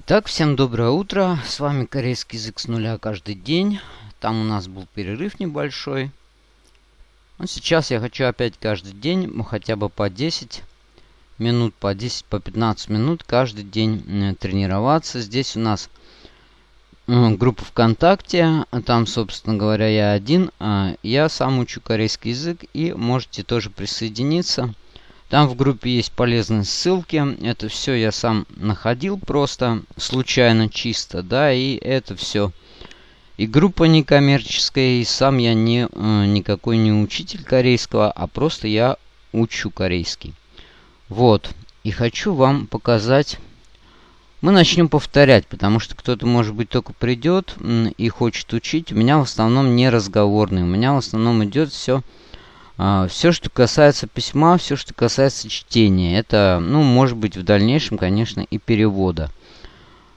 Итак, всем доброе утро. С вами корейский язык с нуля каждый день. Там у нас был перерыв небольшой. Но сейчас я хочу опять каждый день, ну, хотя бы по 10 минут, по 10, по 15 минут каждый день э, тренироваться. Здесь у нас э, группа ВКонтакте. Там, собственно говоря, я один. А я сам учу корейский язык и можете тоже присоединиться. Там в группе есть полезные ссылки. Это все я сам находил просто случайно чисто, да, и это все. И группа некоммерческая, и сам я не, э, никакой не учитель корейского, а просто я учу корейский. Вот. И хочу вам показать... Мы начнем повторять, потому что кто-то, может быть, только придет и хочет учить. У меня в основном не разговорный. У меня в основном идет все все, что касается письма, все, что касается чтения, это, ну, может быть, в дальнейшем, конечно, и перевода.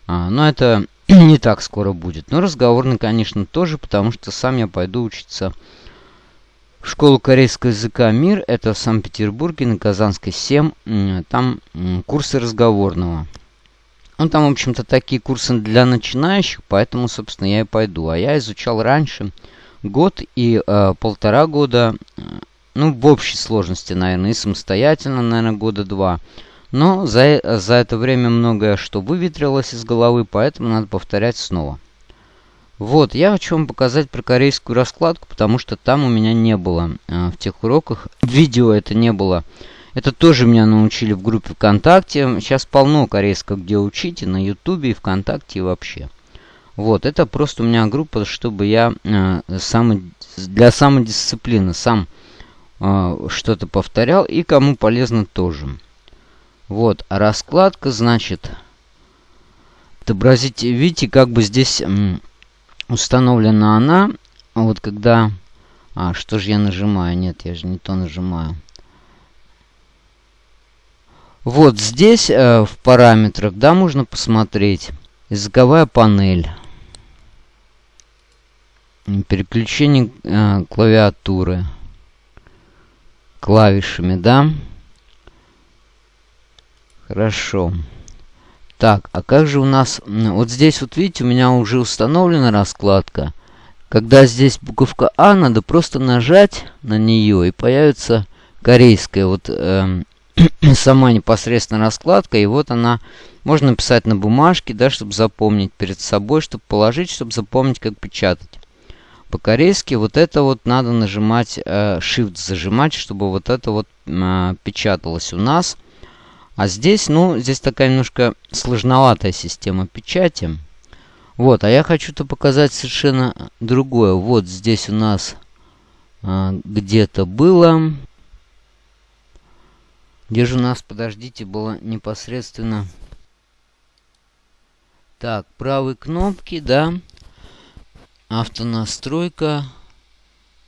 А, но это не так скоро будет. Но разговорный, конечно, тоже, потому что сам я пойду учиться в школу корейского языка «Мир». Это в Санкт-Петербурге, на Казанской 7. Там курсы разговорного. Ну, там, в общем-то, такие курсы для начинающих, поэтому, собственно, я и пойду. А я изучал раньше год и э, полтора года ну, в общей сложности, наверное, и самостоятельно, наверное, года два. Но за, за это время многое что выветрилось из головы, поэтому надо повторять снова. Вот, я хочу вам показать про корейскую раскладку, потому что там у меня не было э, в тех уроках. Видео это не было. Это тоже меня научили в группе ВКонтакте. Сейчас полно корейского, где учите, на Ютубе и ВКонтакте и вообще. Вот, это просто у меня группа, чтобы я э, сам, для самодисциплины сам а, что-то повторял и кому полезно тоже. Вот, а раскладка, значит, отобразите, видите, как бы здесь установлена она. Вот когда... А, что же я нажимаю? Нет, я же не то нажимаю. Вот здесь э, в параметрах, да, можно посмотреть. Языковая панель. Переключение э, клавиатуры клавишами, да? Хорошо. Так, а как же у нас... Вот здесь, вот видите, у меня уже установлена раскладка. Когда здесь буковка А, надо просто нажать на нее, и появится корейская вот э, сама непосредственно раскладка. И вот она, можно написать на бумажке, да, чтобы запомнить перед собой, чтобы положить, чтобы запомнить, как печатать. По-корейски вот это вот надо нажимать, э, Shift зажимать, чтобы вот это вот э, печаталось у нас. А здесь, ну, здесь такая немножко сложноватая система печати. Вот, а я хочу-то показать совершенно другое. Вот здесь у нас э, где-то было... Где же у нас, подождите, было непосредственно... Так, правой кнопки, да автонастройка,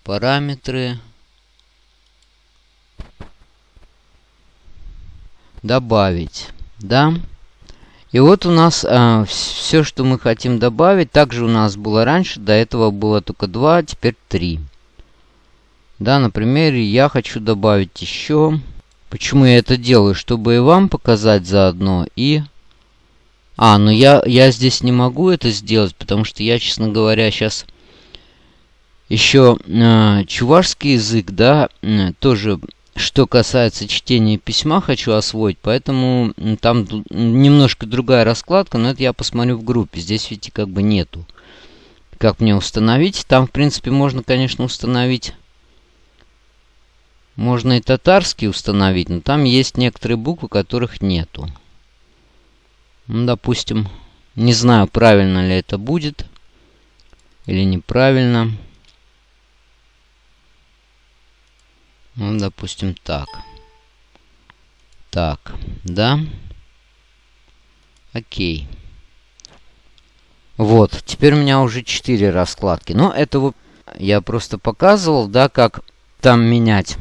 параметры, добавить, да. И вот у нас а, все, что мы хотим добавить. Также у нас было раньше, до этого было только 2, а теперь 3. Да, например, я хочу добавить еще. Почему я это делаю? Чтобы и вам показать заодно, и а, ну я, я здесь не могу это сделать, потому что я, честно говоря, сейчас еще э, чувашский язык, да, э, тоже, что касается чтения письма, хочу освоить, поэтому там немножко другая раскладка, но это я посмотрю в группе. Здесь, видите, как бы нету. Как мне установить? Там, в принципе, можно, конечно, установить... Можно и татарский установить, но там есть некоторые буквы, которых нету. Ну, допустим, не знаю, правильно ли это будет или неправильно. Ну, допустим, так. Так, да. Окей. Вот, теперь у меня уже 4 раскладки. Но это вот я просто показывал, да, как там менять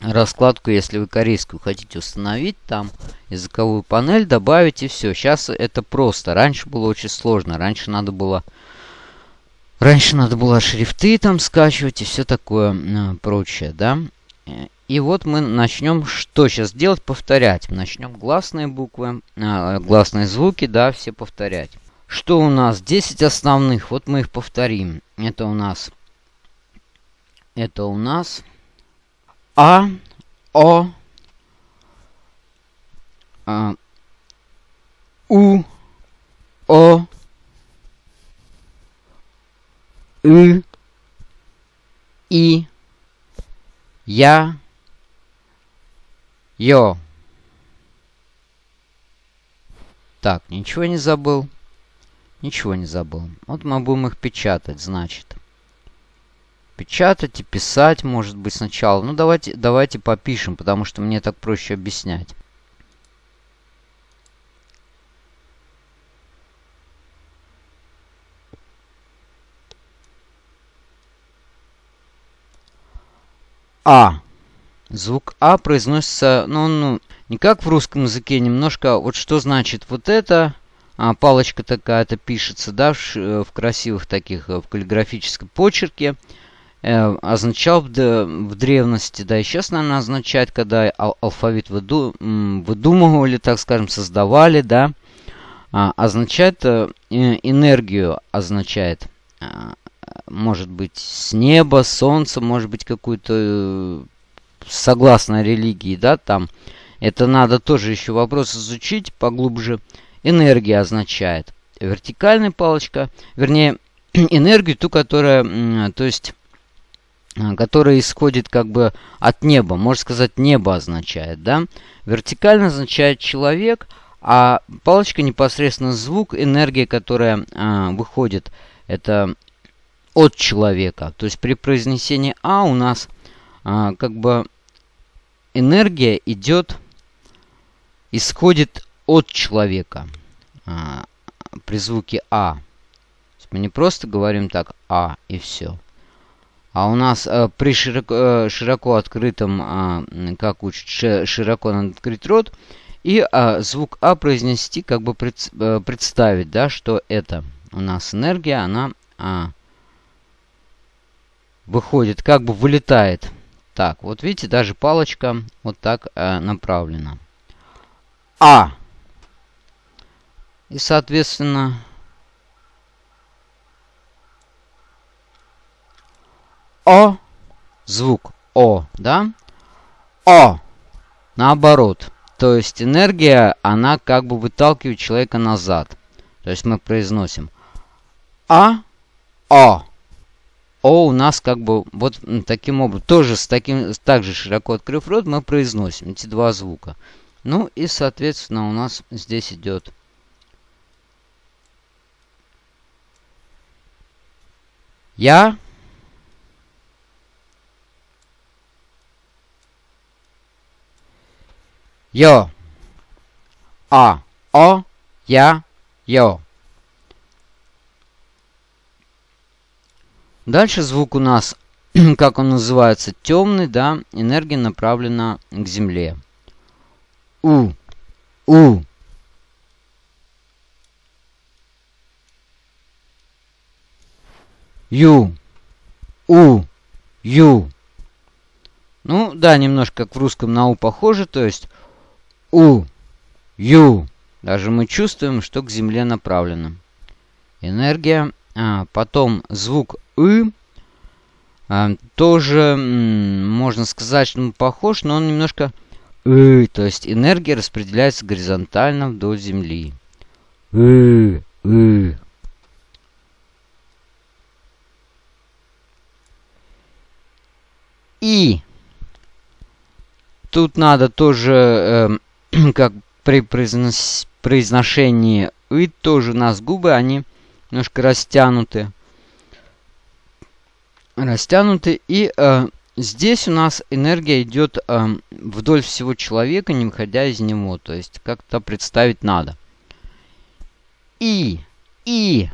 раскладку, если вы корейскую хотите установить, там языковую панель добавить и все. Сейчас это просто. Раньше было очень сложно. Раньше надо было... Раньше надо было шрифты там скачивать и все такое э, прочее, да. И вот мы начнем что сейчас делать? Повторять. Начнем гласные буквы, э, гласные звуки, да, все повторять. Что у нас? 10 основных. Вот мы их повторим. Это у нас... Это у нас... А, О, а, У, О, И, И, Я, Йо. Так, ничего не забыл. Ничего не забыл. Вот мы будем их печатать, значит. Печатать и писать, может быть, сначала. Ну, давайте, давайте попишем, потому что мне так проще объяснять. А. Звук А произносится, ну, ну, не как в русском языке, немножко, вот что значит вот это, а, палочка такая-то пишется, да, в, э, в красивых таких, э, в каллиграфическом почерке, означал в, древности, да, и сейчас, наверное, означает, когда ал алфавит выду, выдумывали, так скажем, создавали, да, а, означает э, энергию, означает, а, может быть, с неба, солнца, может быть, какую-то э, согласно религии, да, там, это надо тоже еще вопрос изучить поглубже. Энергия означает вертикальная палочка, вернее, энергию, ту, которая, то есть, э, которая исходит как бы от неба. Можно сказать, небо означает, да. Вертикально означает человек, а палочка непосредственно звук, энергия, которая а, выходит, это от человека. То есть при произнесении А у нас а, как бы энергия идет, исходит от человека а, при звуке А. Мы не просто говорим так А и все. А у нас а, при широко, э, широко открытом, а, как учат, широко открыть рот, и а, звук А произнести, как бы пред, а, представить, да, что это у нас энергия, она а, выходит, как бы вылетает так, вот видите, даже палочка вот так э, направлена. А. И, соответственно, О. Звук О, да? О. Наоборот. То есть энергия, она как бы выталкивает человека назад. То есть мы произносим А. О. О у нас как бы вот таким образом, тоже с таким, также широко открыв рот, мы произносим эти два звука. Ну и, соответственно, у нас здесь идет Я. Йо. А. О. Я. Йо. Дальше звук у нас, как он называется, темный, да, энергия направлена к Земле. У, У. Ю, У, Ю. Ну, да, немножко как в русском на У похоже, то есть У, Ю. Даже мы чувствуем, что к Земле направлено. Энергия. А, потом звук и а, тоже, можно сказать, что он похож, но он немножко и, то есть энергия распределяется горизонтально вдоль Земли. И, и. И тут надо тоже, э, как при произнос произношении и тоже у нас губы, они немножко растянуты растянуты. И э, здесь у нас энергия идет э, вдоль всего человека, не выходя из него. То есть как-то представить надо. И, и,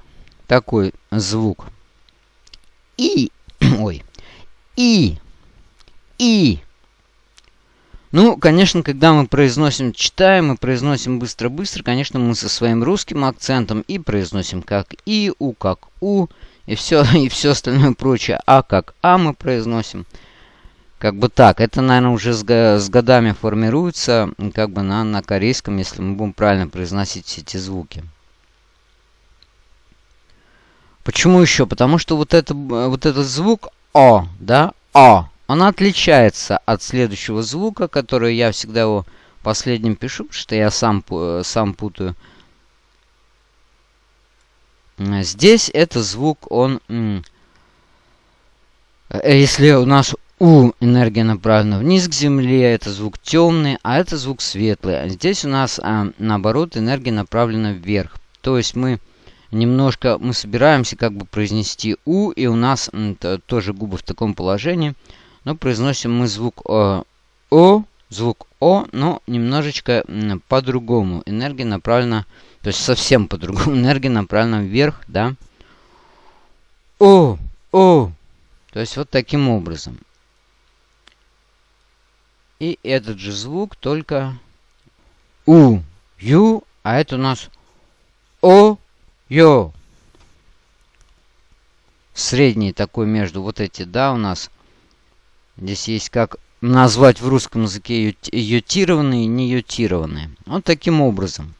такой звук. И, ой, и, и. Ну, конечно, когда мы произносим, читаем, мы произносим быстро-быстро, конечно, мы со своим русским акцентом и произносим как и, у как у, и все, и все остальное прочее. А как А мы произносим. Как бы так. Это, наверное, уже с, годами формируется, как бы на, на корейском, если мы будем правильно произносить все эти звуки. Почему еще? Потому что вот, это, вот этот звук О, да, О, он отличается от следующего звука, который я всегда его последним пишу, потому что я сам, сам путаю. Здесь это звук, он... Э, если у нас у энергия направлена вниз к Земле, это звук темный, а это звук светлый. А здесь у нас, а, наоборот, энергия направлена вверх. То есть мы немножко, мы собираемся как бы произнести У, и у нас тоже губы в таком положении. Но произносим мы звук э, О, звук О, но немножечко по-другому. Энергия направлена, то есть совсем по-другому. Энергия направлена вверх, да. О, О. То есть вот таким образом. И этот же звук, только У, Ю, а это у нас О, Йо. Средний такой между вот эти, да, у нас. Здесь есть как назвать в русском языке ютированные и не ютированные. Вот таким образом.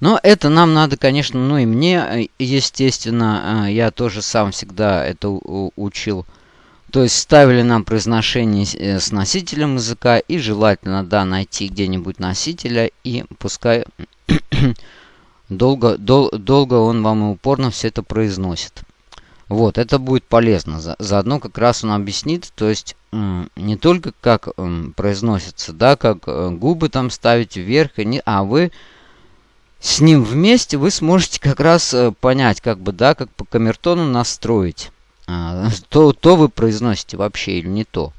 Но это нам надо, конечно, ну и мне, естественно, э, я тоже сам всегда это учил то есть ставили нам произношение э, с носителем языка и желательно, да, найти где-нибудь носителя и пускай долго, дол, долго он вам и упорно все это произносит. Вот, это будет полезно. За, заодно как раз он объяснит, то есть не только как произносится, да, как э, губы там ставить вверх, и не, а вы с ним вместе вы сможете как раз э, понять, как бы, да, как по камертону настроить а, то, то вы произносите вообще или не то.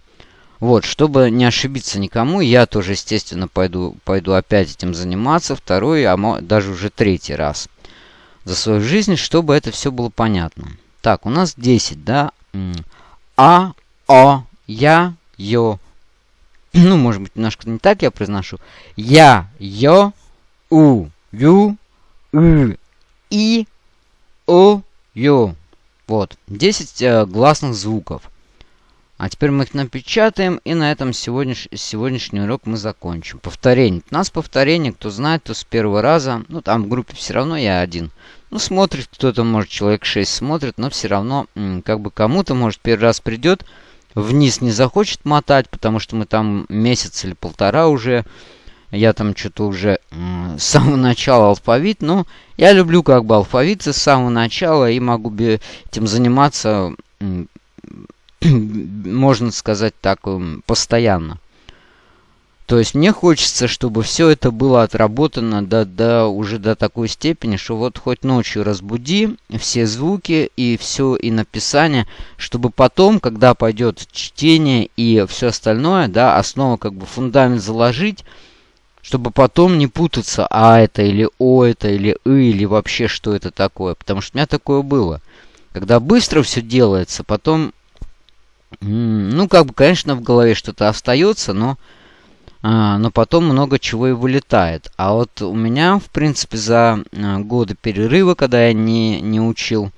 Вот, чтобы не ошибиться никому, я тоже, естественно, пойду, пойду опять этим заниматься, второй, а даже уже третий раз за свою жизнь, чтобы это все было понятно. Так, у нас 10, да? А, О, Я, Ё. Ну, может быть, немножко не так я произношу. Я, Ё, У, Ю, И, И, О, Ё. Вот, 10 э, гласных звуков. А теперь мы их напечатаем, и на этом сегодняш... сегодняшний урок мы закончим. Повторение. У нас повторение, кто знает, то с первого раза. Ну, там в группе все равно я один. Ну, смотрит кто-то, может, человек 6 смотрит, но все равно, как бы кому-то, может, первый раз придет, вниз не захочет мотать, потому что мы там месяц или полтора уже я там что-то уже с самого начала алфавит. Но я люблю как бы алфавит с самого начала и могу этим заниматься, можно сказать так, постоянно. То есть мне хочется, чтобы все это было отработано до, до, уже до такой степени, что вот хоть ночью разбуди все звуки и все и написание, чтобы потом, когда пойдет чтение и все остальное, да, основа как бы фундамент заложить, чтобы потом не путаться, а это или о это, или и, или вообще что это такое. Потому что у меня такое было. Когда быстро все делается, потом, ну, как бы, конечно, в голове что-то остается, но, но потом много чего и вылетает. А вот у меня, в принципе, за а, годы перерыва, когда я не, не учил,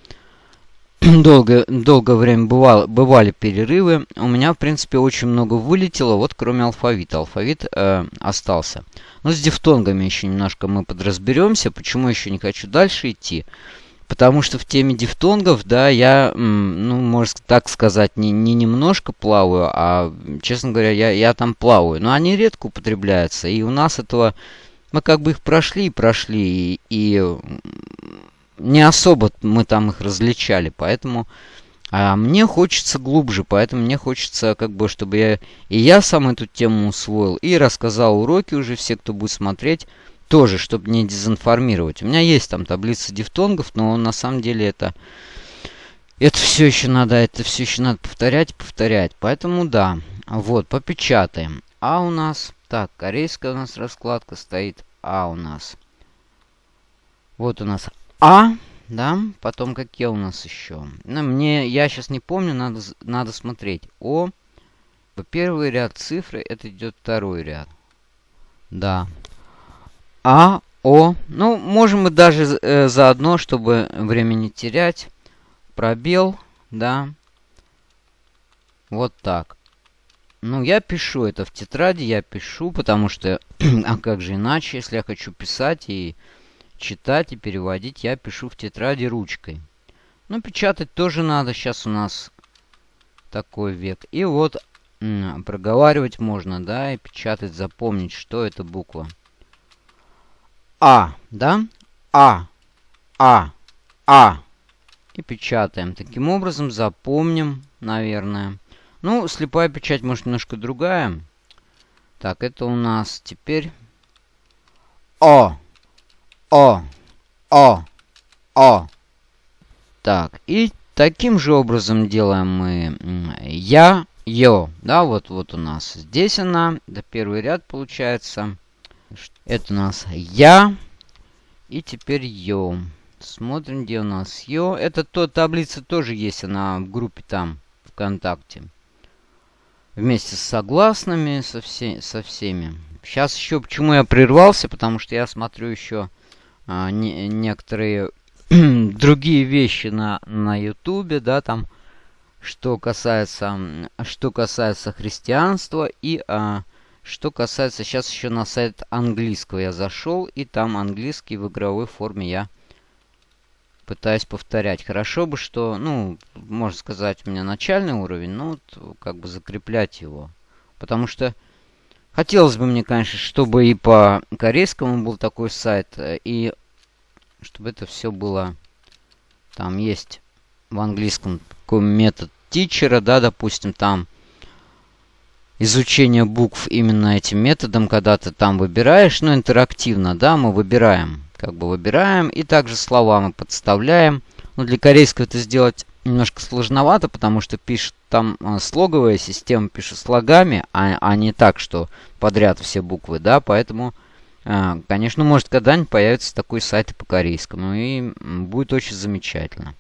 долгое, долгое время бывало, бывали перерывы. У меня, в принципе, очень много вылетело, вот кроме алфавита. Алфавит э, остался. Но с дифтонгами еще немножко мы подразберемся. Почему еще не хочу дальше идти? Потому что в теме дифтонгов, да, я, ну, можно так сказать, не, не немножко плаваю, а, честно говоря, я, я там плаваю. Но они редко употребляются, и у нас этого... Мы как бы их прошли и прошли, и, и не особо мы там их различали, поэтому... А мне хочется глубже, поэтому мне хочется, как бы, чтобы я и я сам эту тему усвоил, и рассказал уроки уже все, кто будет смотреть, тоже, чтобы не дезинформировать. У меня есть там таблица дифтонгов, но на самом деле это... Это все еще надо, это все еще надо повторять, повторять. Поэтому да, вот, попечатаем. А у нас, так, корейская у нас раскладка стоит. А у нас. Вот у нас а, да, потом какие у нас еще? Ну, мне, я сейчас не помню, надо, надо смотреть. О, первый ряд цифры, это идет второй ряд. Да. А, О. Ну, можем мы даже э, заодно, чтобы время не терять. Пробел, да. Вот так. Ну, я пишу это в тетради, я пишу, потому что... а как же иначе, если я хочу писать и читать и переводить, я пишу в тетради ручкой. Ну, печатать тоже надо. Сейчас у нас такой век. И вот проговаривать можно, да, и печатать, запомнить, что это буква. А, да? А, А, А. И печатаем. Таким образом запомним, наверное. Ну, слепая печать, может, немножко другая. Так, это у нас теперь... О, О, О, О. Так, и таким же образом делаем мы я, ё. Да, вот, вот у нас здесь она. Да, первый ряд получается. Это у нас я. И теперь ё. Смотрим, где у нас ё. Это то, таблица тоже есть, она в группе там, ВКонтакте. Вместе с согласными, со, все, со всеми. Сейчас еще, почему я прервался, потому что я смотрю еще а, не, некоторые другие вещи на, на ютубе, да, там, что касается, что касается христианства и а, что касается, сейчас еще на сайт английского я зашел, и там английский в игровой форме я пытаюсь повторять. Хорошо бы, что, ну, можно сказать, у меня начальный уровень, но вот, как бы закреплять его. Потому что хотелось бы мне, конечно, чтобы и по корейскому был такой сайт, и чтобы это все было... Там есть в английском такой метод тичера, да, допустим, там изучение букв именно этим методом, когда ты там выбираешь, ну, интерактивно, да, мы выбираем, как бы выбираем, и также слова мы подставляем. Но для корейского это сделать немножко сложновато, потому что пишет там э, слоговая система, пишет слогами, а, а не так, что подряд все буквы, да, поэтому а, конечно, может когда-нибудь появится такой сайт по корейскому, и будет очень замечательно.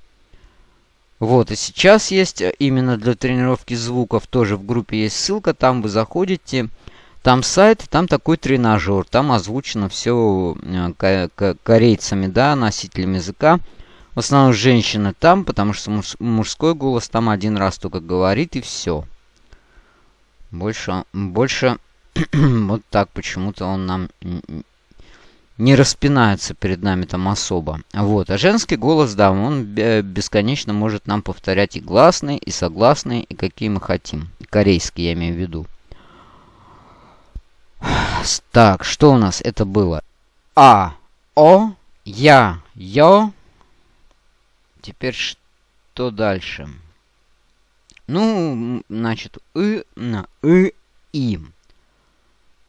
Вот, и сейчас есть э, именно для тренировки звуков, тоже в группе есть ссылка, там вы заходите, там сайт, там такой тренажер, там озвучено все э, корейцами, да, носителями языка. В основном женщины там, потому что муж, мужской голос там один раз только говорит и все. Больше, больше вот так почему-то он нам не распинается перед нами там особо. Вот. А женский голос, да, он бесконечно может нам повторять и гласные, и согласные, и какие мы хотим. Корейский я имею в виду. Так, что у нас это было? А, О, Я, Ё. Теперь что дальше? Ну, значит, И, на, И, Им.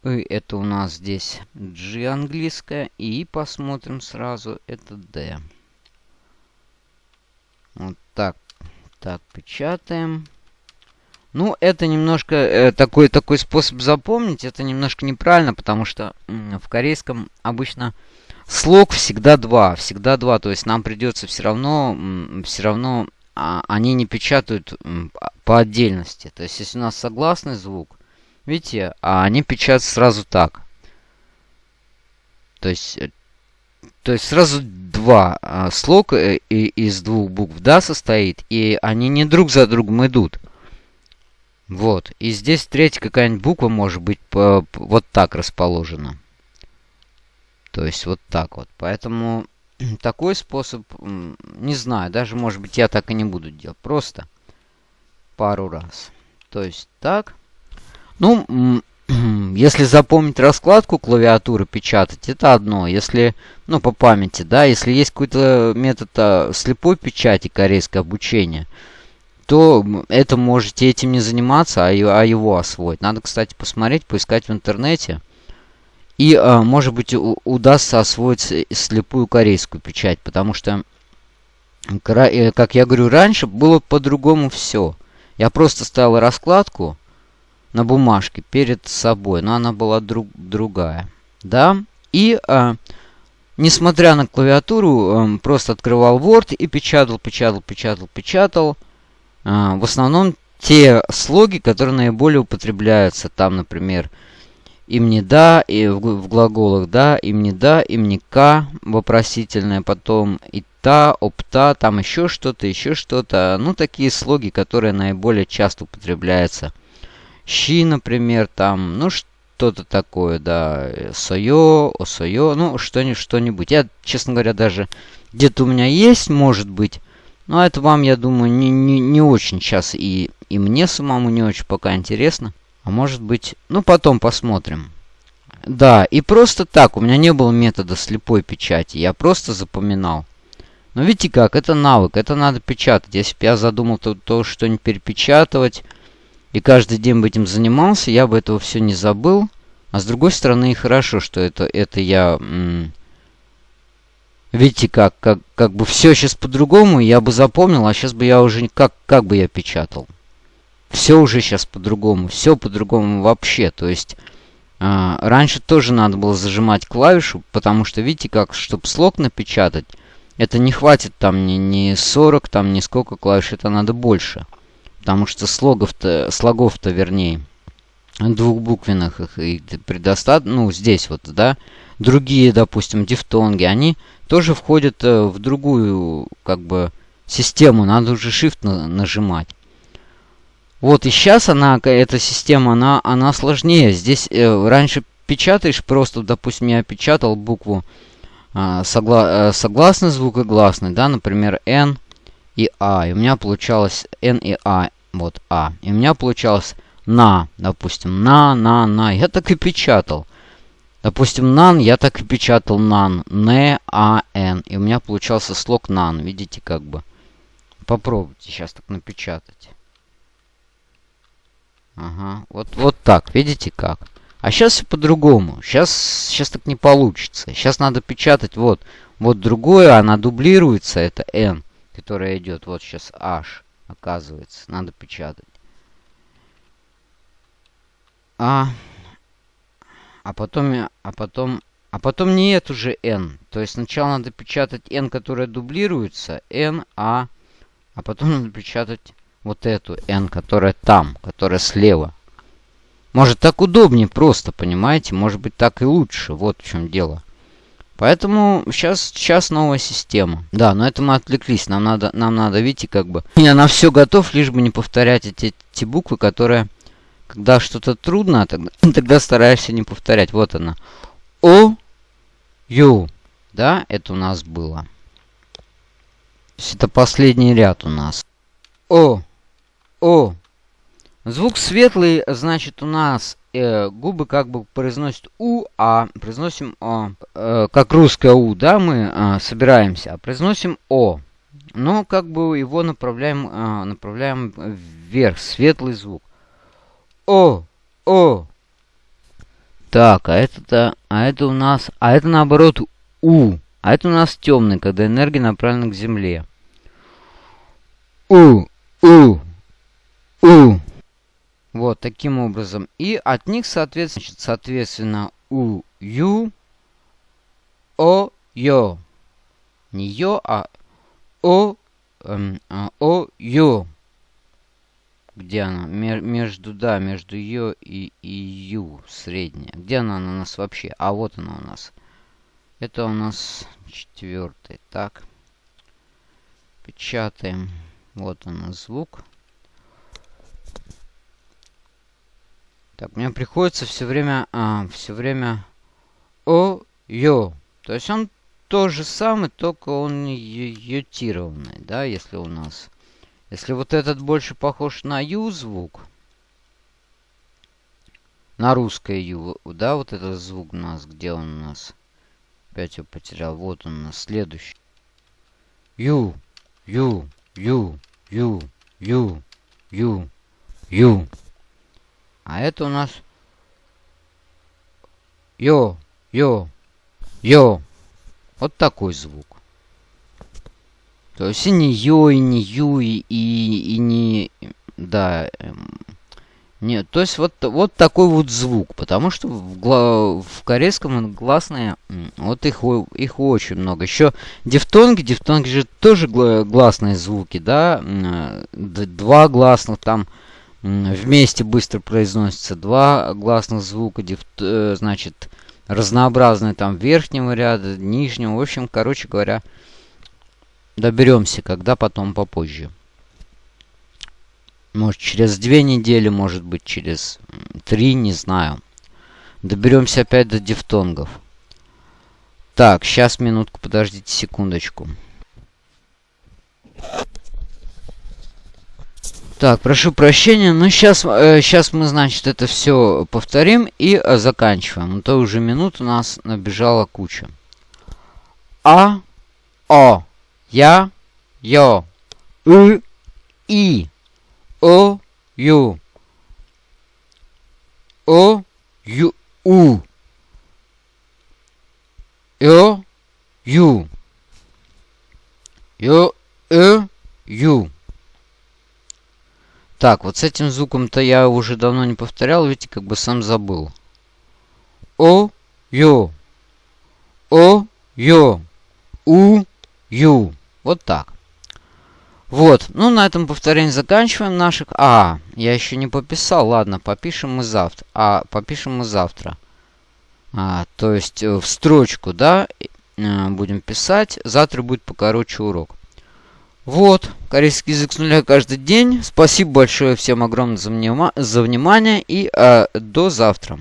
И это у нас здесь G английская. И посмотрим сразу, это D. Вот так. Так, печатаем. Ну, это немножко э, такой, такой способ запомнить. Это немножко неправильно, потому что э, в корейском обычно слог всегда два. Всегда два. То есть нам придется все равно, э, все равно э, они не печатают э, по отдельности. То есть если у нас согласный звук, Видите, а они печатают сразу так. То есть, э, то есть сразу два а, слог э, из двух букв «да» состоит, и они не друг за другом идут. Вот. И здесь третья какая-нибудь буква может быть по, вот так расположена. То есть вот так вот. Поэтому такой способ, не знаю, даже может быть я так и не буду делать. Просто пару раз. То есть так. Ну, если запомнить раскладку клавиатуры печатать, это одно. Если, ну, по памяти, да, если есть какой-то метод а, слепой печати, корейское обучение, то это можете этим не заниматься, а, а его освоить. Надо, кстати, посмотреть, поискать в интернете. И, а, может быть, удастся освоить слепую корейскую печать, потому что, э, как я говорю, раньше было по-другому все. Я просто ставил раскладку, на бумажке перед собой, но она была друг, другая. Да? И, а, несмотря на клавиатуру, а, просто открывал Word и печатал, печатал, печатал, печатал. А, в основном те слоги, которые наиболее употребляются. Там, например, им не да, и в, в глаголах да, им не да, им не ка, вопросительное, потом и та, опта, там еще что-то, еще что-то. Ну, такие слоги, которые наиболее часто употребляются. Щи, например, там, ну, что-то такое, да, сойо, осойо, ну, что-нибудь, что-нибудь. Я, честно говоря, даже где-то у меня есть, может быть, но это вам, я думаю, не, не, не очень сейчас и, и мне самому не очень пока интересно. А может быть, ну, потом посмотрим. Да, и просто так, у меня не было метода слепой печати, я просто запоминал. Но видите как, это навык, это надо печатать. Если бы я задумал то, то что-нибудь перепечатывать, и каждый день бы этим занимался, я бы этого все не забыл. А с другой стороны, и хорошо, что это, это я... Видите, как, как, как бы все сейчас по-другому, я бы запомнил, а сейчас бы я уже... Как, как бы я печатал? Все уже сейчас по-другому, все по-другому вообще. То есть, э, раньше тоже надо было зажимать клавишу, потому что, видите, как, чтобы слог напечатать, это не хватит там ни, ни 40, там ни сколько клавиш, это надо больше. Потому что слогов-то, слогов-то, вернее, двухбуквенных их и предостаточно, ну, здесь вот, да, другие, допустим, дифтонги, они тоже входят э, в другую, как бы, систему, надо уже Shift на нажимать. Вот и сейчас она, эта система, она, она сложнее. Здесь э, раньше печатаешь просто, допустим, я печатал букву э, согла э, согласный звук да, например, N и А. И у меня получалось N и А, вот А. И у меня получалось на, допустим, на, на, на. Я так и печатал. Допустим, нан, я так и печатал нан. Н, А, Н. И у меня получался слог нан. Видите, как бы. Попробуйте сейчас так напечатать. Ага, вот, вот так, видите как. А сейчас все по-другому. Сейчас, сейчас так не получится. Сейчас надо печатать вот, вот другое, она дублируется, это N, которая идет. Вот сейчас H, оказывается. Надо печатать. А, а потом, а потом, а потом нет уже n. То есть сначала надо печатать n, которая дублируется, n, а, а потом надо печатать вот эту n, которая там, которая слева. Может так удобнее просто, понимаете? Может быть так и лучше. Вот в чем дело. Поэтому сейчас, сейчас новая система. Да, но это мы отвлеклись. Нам надо, нам надо, видите, как бы... Я на все готов, лишь бы не повторять эти, эти буквы, которые когда что-то трудно, тогда, тогда стараешься не повторять. Вот она. О, Ю. Да, это у нас было. Это последний ряд у нас. О, О. Звук светлый, значит, у нас э, губы как бы произносят У, а произносим О. Э, как русское У, да, мы э, собираемся, а произносим О. Но как бы его направляем, э, направляем вверх, светлый звук. О! О! Так, а это-то... А это у нас... А это наоборот У. А это у нас темный, когда энергия направлена к Земле. У! У! У! Вот, таким образом. И от них, соответственно, соответственно У, Ю, О, Ё. Не Ё, а О, эм, а, О, Ё. Где она? Мер между, да, между ее и, и ю, средняя. Где она у нас вообще? А вот она у нас. Это у нас четвертый. Так. Печатаем. Вот он звук. Так, мне приходится все время, а, все время о, ё. То есть он то же самое, только он ютированный, да, если у нас если вот этот больше похож на Ю звук, на русское Ю, да, вот этот звук у нас, где он у нас? Опять его потерял. Вот он у нас, следующий. Ю, Ю, Ю, Ю, Ю, Ю, Ю. А это у нас Йо, Йо, Йо. Вот такой звук. То есть и не Ё, и не Ю, и, и не... Да. Эм, нет, то есть вот, вот такой вот звук. Потому что в, гла в корейском гласные, вот их, их очень много. Еще дифтонги, дифтонги же тоже гласные звуки, да. Два гласных там вместе быстро произносится два гласных звука, дифт, э, значит, разнообразные там верхнего ряда, нижнего. В общем, короче говоря, доберемся, когда потом попозже. Может, через две недели, может быть, через три, не знаю. Доберемся опять до дифтонгов. Так, сейчас минутку, подождите секундочку. Так, прошу прощения, но сейчас, э, сейчас мы, значит, это все повторим и э, заканчиваем. А то уже минут у нас набежала куча. А, О, Я, Йо, И, И, О, Ю, О, Ю, У, Ё, Ю, Ё, Э, Ю. Так, вот с этим звуком-то я уже давно не повторял, видите, как бы сам забыл. О, Ё. О, Ё. У, Ю. Вот так. Вот, ну на этом повторение заканчиваем наших. А, я еще не пописал, ладно, попишем мы завтра. А, попишем мы завтра. А, то есть э, в строчку, да, э, будем писать. Завтра будет покороче урок. Вот, корейский язык с нуля каждый день. Спасибо большое всем огромное за, внима за внимание и э, до завтра.